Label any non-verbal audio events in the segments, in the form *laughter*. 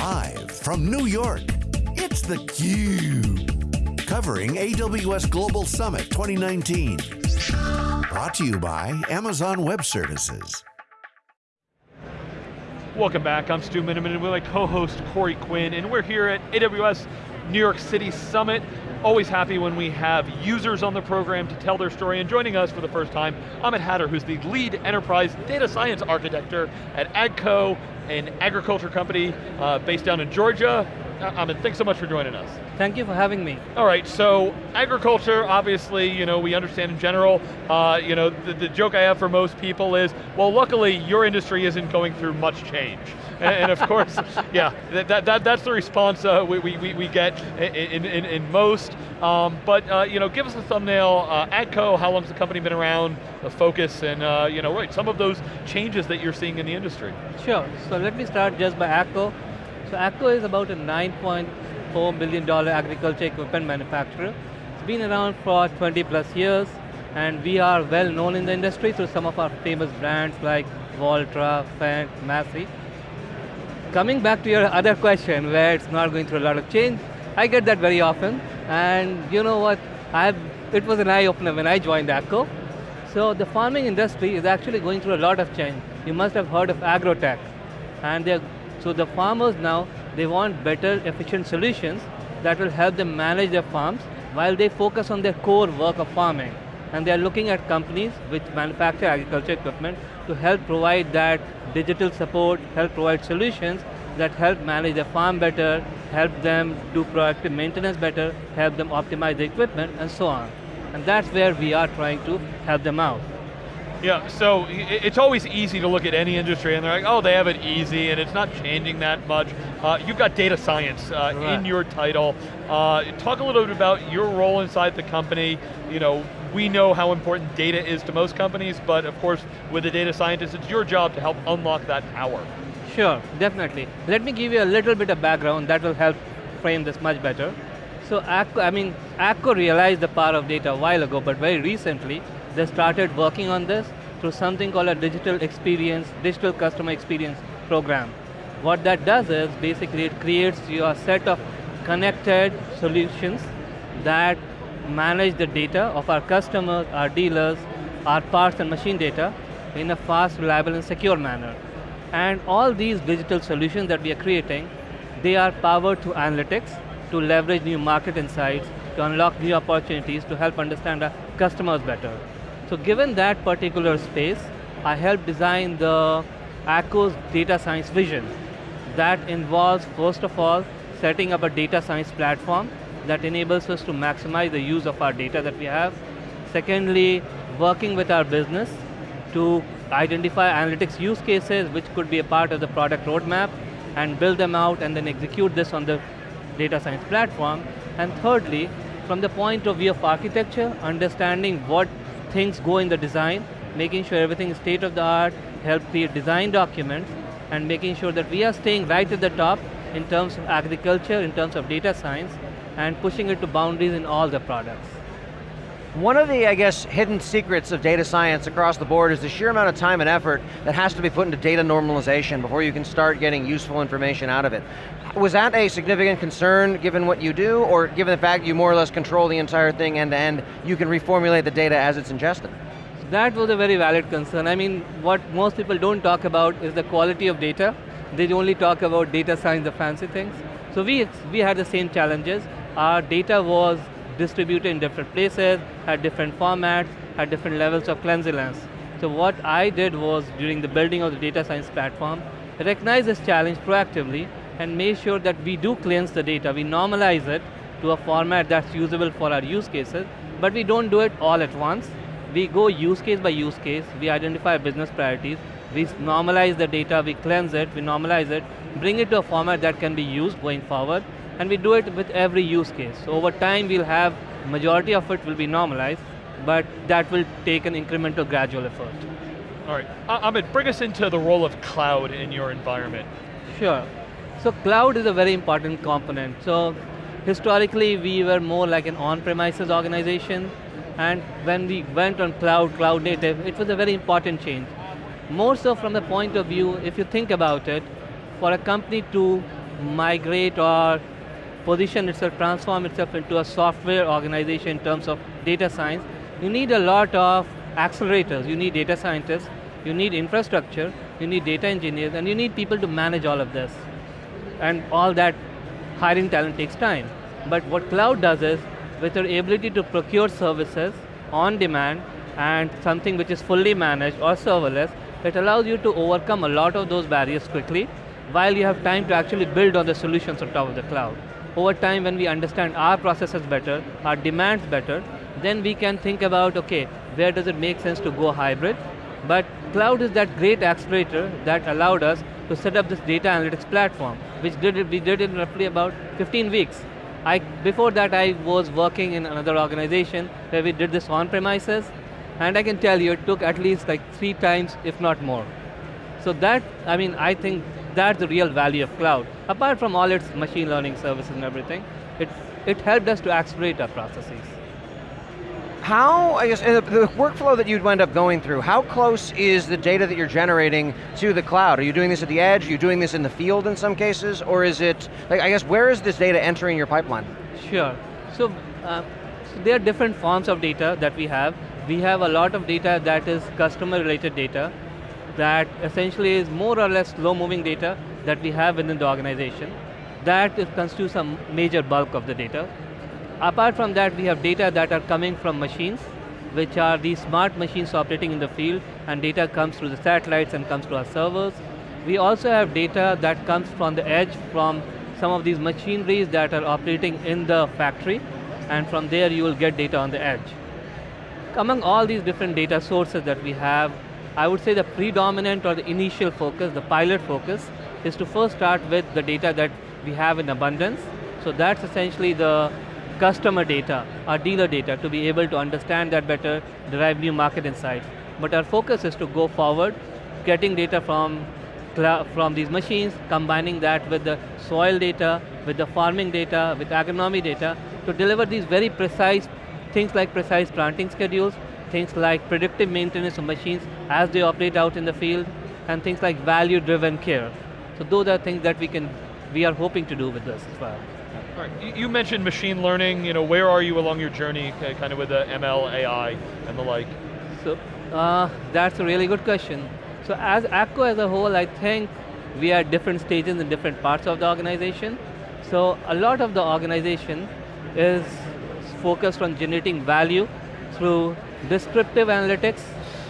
Live from New York, it's theCUBE. Covering AWS Global Summit 2019. Brought to you by Amazon Web Services. Welcome back, I'm Stu Miniman and with my co-host Corey Quinn, and we're here at AWS New York City Summit. Always happy when we have users on the program to tell their story, and joining us for the first time, Amit Hatter, who's the lead enterprise data science architecture at AGCO, an agriculture company uh, based down in Georgia. Uh, Amit, thanks so much for joining us. Thank you for having me. All right, so agriculture, obviously, you know, we understand in general, uh, you know, the, the, joke I have for most people is, well, luckily, your industry isn't going through much change. and, and of course, *laughs* yeah, that, that, that's the response uh, we, we, we get in, in, in most. Um, but, uh, you know, give us a thumbnail, uh, AGCO, how long's the company been around, the focus, and, uh, you know, right, some of those changes that you're seeing in the industry. Sure, so let me start just by AGCO. So AGCO is about a 9.4 billion dollar agriculture equipment manufacturer. It's been around for 20 plus years, and we are well known in the industry through some of our famous brands like Valtra, Fendt, Massey. Coming back to your other question, where it's not going through a lot of change, I get that very often, and you know what, I've, it was an eye-opener when I joined AGCO. So the farming industry is actually going through a lot of change. You must have heard of agrotech, and they're so the farmers now, they want better, efficient solutions that will help them manage their farms while they focus on their core work of farming. And they're looking at companies which manufacture agriculture equipment to help provide that digital support, help provide solutions that help manage their farm better, help them do proactive maintenance better, help them optimize the equipment, and so on. And that's where we are trying to help them out. Yeah, so it's always easy to look at any industry and they're like, oh, they have it easy and it's not changing that much. Uh, you've got data science uh, right. in your title. Uh, talk a little bit about your role inside the company. You know, we know how important data is to most companies, but of course, with the data scientist, it's your job to help unlock that power. Sure, definitely. Let me give you a little bit of background that will help frame this much better. So, AGCO, I mean, AGCO realized the power of data a while ago, but very recently, they started working on this through something called a digital experience, digital customer experience program. What that does is basically it creates your set of connected solutions that manage the data of our customers, our dealers, our parts and machine data in a fast, reliable and secure manner. And all these digital solutions that we are creating, they are powered through analytics to leverage new market insights, to unlock new opportunities, to help understand our customers better. So given that particular space, I helped design the AGCO's data science vision. That involves, first of all, setting up a data science platform that enables us to maximize the use of our data that we have. Secondly, working with our business to identify analytics use cases which could be a part of the product roadmap and build them out and then execute this on the data science platform. And thirdly, from the point of view of architecture, understanding what things go in the design, making sure everything is state of the art, help create design documents, and making sure that we are staying right at the top in terms of agriculture, in terms of data science, and pushing it to boundaries in all the products. One of the, I guess, hidden secrets of data science across the board is the sheer amount of time and effort that has to be put into data normalization before you can start getting useful information out of it. Was that a significant concern given what you do, or given the fact you more or less control the entire thing end to end, you can reformulate the data as it's ingested? That was a very valid concern. I mean, what most people don't talk about is the quality of data. They only talk about data science, the fancy things. So we, we had the same challenges. Our data was distributed in different places, had different formats, had different levels of cleanliness. So what I did was, during the building of the data science platform, recognize this challenge proactively and make sure that we do cleanse the data, we normalize it to a format that's usable for our use cases, but we don't do it all at once. We go use case by use case, we identify business priorities, we normalize the data, we cleanse it, we normalize it, bring it to a format that can be used going forward, and we do it with every use case. So over time we'll have, majority of it will be normalized, but that will take an incremental gradual effort. All right, Amit, bring us into the role of cloud in your environment. Sure. So cloud is a very important component. So historically we were more like an on-premises organization and when we went on cloud, cloud native, it was a very important change. More so from the point of view, if you think about it, for a company to migrate or position itself, transform itself into a software organization in terms of data science, you need a lot of accelerators. You need data scientists, you need infrastructure, you need data engineers, and you need people to manage all of this. And all that hiring talent takes time. But what cloud does is, with your ability to procure services on demand and something which is fully managed or serverless, it allows you to overcome a lot of those barriers quickly while you have time to actually build on the solutions on top of the cloud. Over time, when we understand our processes better, our demands better, then we can think about, okay, where does it make sense to go hybrid? But cloud is that great accelerator that allowed us to set up this data analytics platform, which did it, we did in roughly about 15 weeks. I, before that I was working in another organization where we did this on premises, and I can tell you it took at least like three times, if not more. So that, I mean, I think that's the real value of cloud. Apart from all its machine learning services and everything, it, it helped us to accelerate our processes. How, I guess, the, the workflow that you'd wind up going through, how close is the data that you're generating to the cloud? Are you doing this at the edge? Are you doing this in the field in some cases? Or is it, like, I guess, where is this data entering your pipeline? Sure. So, uh, so there are different forms of data that we have. We have a lot of data that is customer related data that essentially is more or less slow moving data that we have within the organization. That constitutes a major bulk of the data. Apart from that, we have data that are coming from machines, which are these smart machines operating in the field, and data comes through the satellites and comes to our servers. We also have data that comes from the edge from some of these machineries that are operating in the factory, and from there you will get data on the edge. Among all these different data sources that we have, I would say the predominant or the initial focus, the pilot focus, is to first start with the data that we have in abundance. So that's essentially the customer data, our dealer data, to be able to understand that better, derive new market insights. But our focus is to go forward, getting data from, from these machines, combining that with the soil data, with the farming data, with agronomy data, to deliver these very precise things like precise planting schedules, things like predictive maintenance of machines as they operate out in the field, and things like value-driven care. So those are things that we can, we are hoping to do with this as well. All right. You mentioned machine learning. You know, where are you along your journey, kind of with the ML, AI, and the like? So uh, that's a really good question. So as AGCO as a whole, I think we are at different stages in different parts of the organization. So a lot of the organization is focused on generating value through descriptive analytics,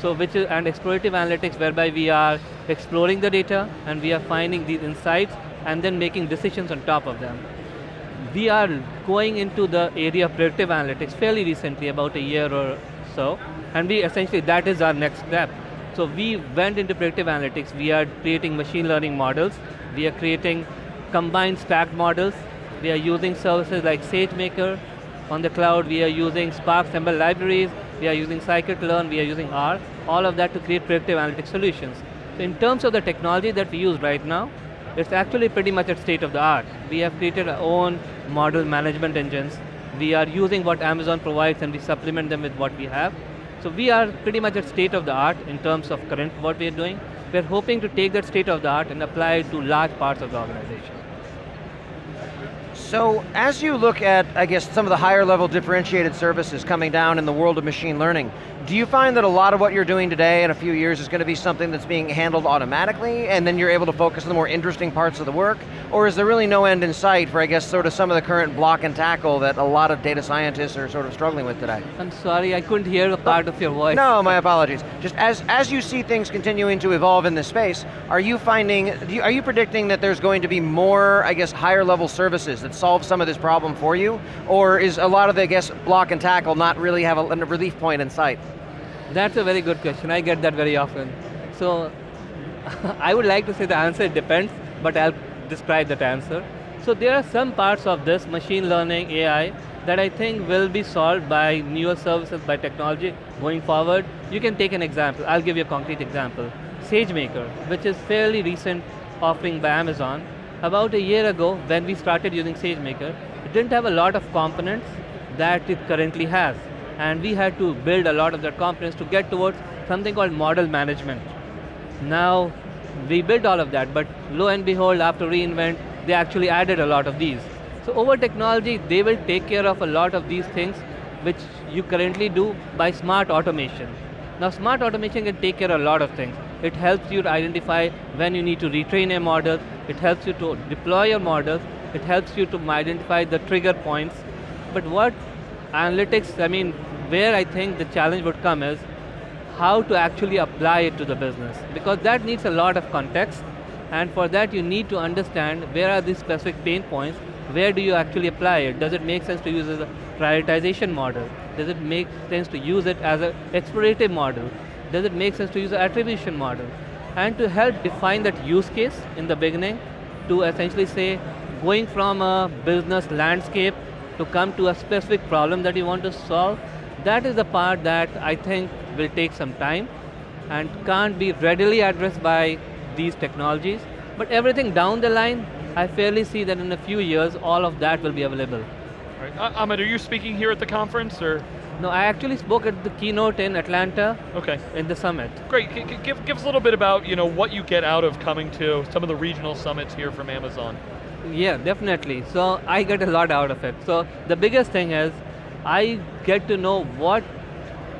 so which is, and explorative analytics, whereby we are exploring the data and we are finding these insights and then making decisions on top of them. We are going into the area of predictive analytics fairly recently, about a year or so, and we essentially, that is our next step. So we went into predictive analytics, we are creating machine learning models, we are creating combined stacked models, we are using services like SageMaker on the cloud, we are using Spark ML libraries, we are using scikit-learn, we are using R, all of that to create predictive analytics solutions. So in terms of the technology that we use right now, it's actually pretty much at state of the art. We have created our own model management engines. We are using what Amazon provides and we supplement them with what we have. So we are pretty much at state of the art in terms of current what we are doing. We're hoping to take that state of the art and apply it to large parts of the organization. So as you look at, I guess, some of the higher level differentiated services coming down in the world of machine learning, do you find that a lot of what you're doing today in a few years is going to be something that's being handled automatically and then you're able to focus on the more interesting parts of the work? Or is there really no end in sight for, I guess, sort of some of the current block and tackle that a lot of data scientists are sort of struggling with today? I'm sorry, I couldn't hear a part of your voice. No, my apologies. Just as, as you see things continuing to evolve in this space, are you finding, you, are you predicting that there's going to be more, I guess, higher level services that solve some of this problem for you? Or is a lot of the, I guess, block and tackle not really have a, a relief point in sight? That's a very good question, I get that very often. So, *laughs* I would like to say the answer depends, but I'll describe that answer. So there are some parts of this, machine learning, AI, that I think will be solved by newer services, by technology going forward. You can take an example, I'll give you a concrete example. SageMaker, which is fairly recent offering by Amazon, about a year ago, when we started using SageMaker, it didn't have a lot of components that it currently has. And we had to build a lot of that components to get towards something called model management. Now, we built all of that, but lo and behold, after reInvent, they actually added a lot of these. So over technology, they will take care of a lot of these things which you currently do by smart automation. Now smart automation can take care of a lot of things. It helps you to identify when you need to retrain a model, it helps you to deploy your models, it helps you to identify the trigger points. But what analytics, I mean, where I think the challenge would come is how to actually apply it to the business. Because that needs a lot of context, and for that you need to understand where are these specific pain points, where do you actually apply it? Does it make sense to use as a prioritization model? Does it make sense to use it as an explorative model? Does it make sense to use an attribution model? And to help define that use case in the beginning, to essentially say, going from a business landscape to come to a specific problem that you want to solve, that is the part that I think will take some time and can't be readily addressed by these technologies. But everything down the line, I fairly see that in a few years, all of that will be available. Right. Uh, Ahmed, are you speaking here at the conference, or? No, I actually spoke at the keynote in Atlanta. Okay. In the summit. Great, G give, give us a little bit about you know, what you get out of coming to some of the regional summits here from Amazon. Yeah, definitely. So I get a lot out of it. So the biggest thing is, I get to know what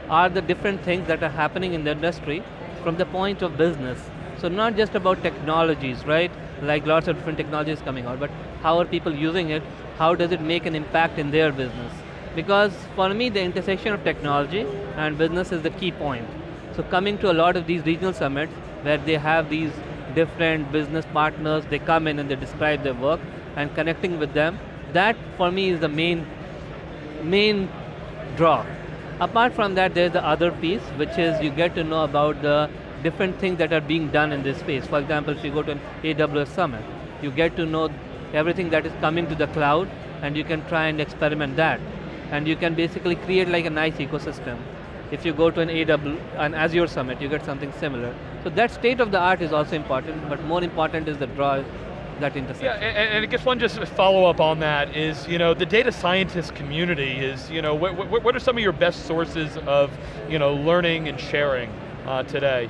are the different things that are happening in the industry from the point of business. So not just about technologies, right? Like lots of different technologies coming out, but how are people using it? How does it make an impact in their business? Because for me, the intersection of technology and business is the key point. So coming to a lot of these regional summits where they have these different business partners, they come in and they describe their work and connecting with them, that for me is the main, main draw. Apart from that, there's the other piece, which is you get to know about the different things that are being done in this space. For example, if you go to an AWS summit, you get to know everything that is coming to the cloud, and you can try and experiment that. And you can basically create like a nice ecosystem. If you go to an AWS, an Azure summit, you get something similar. So that state of the art is also important, but more important is the draw that intersection. Yeah, and, and I guess one just follow up on that is, you know, the data scientist community is, you know, what, what, what are some of your best sources of, you know, learning and sharing uh, today?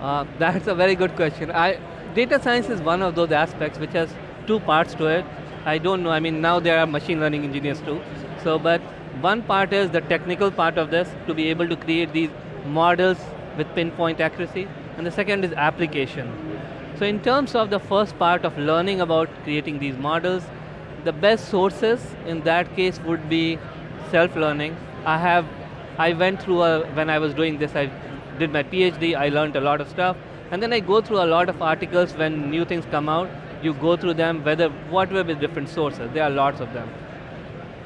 Uh, *laughs* that's a very good question. I, data science is one of those aspects which has two parts to it. I don't know, I mean now there are machine learning engineers too. So, but one part is the technical part of this, to be able to create these models with pinpoint accuracy, and the second is application. So in terms of the first part of learning about creating these models, the best sources in that case would be self-learning. I have, I went through, a, when I was doing this, I did my PhD, I learned a lot of stuff, and then I go through a lot of articles when new things come out, you go through them, whether, what whatever with different sources, there are lots of them.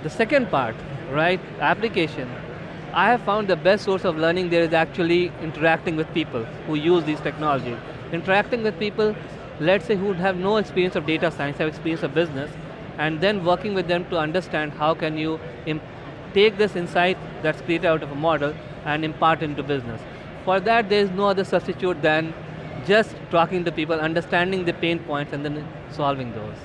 The second part, right, application, I have found the best source of learning there is actually interacting with people who use these technologies. Interacting with people, let's say who have no experience of data science, have experience of business, and then working with them to understand how can you take this insight that's created out of a model and impart into business. For that, there is no other substitute than just talking to people, understanding the pain points, and then solving those.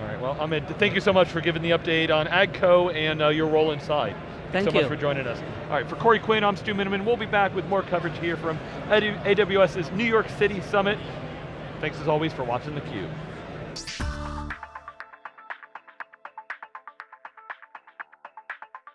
All right, well, Ahmed, thank you so much for giving the update on AGCO and uh, your role inside. Thank so you. much for joining us. All right, for Corey Quinn, I'm Stu Miniman. We'll be back with more coverage here from AWS's New York City Summit. Thanks as always for watching theCUBE.